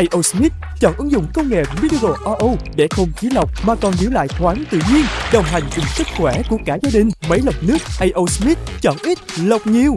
AO Smith chọn ứng dụng công nghệ Mineral RO để không khí lọc mà còn giữ lại thoáng tự nhiên, đồng hành cùng sức khỏe của cả gia đình. Máy lọc nước AO Smith chọn ít lọc nhiều.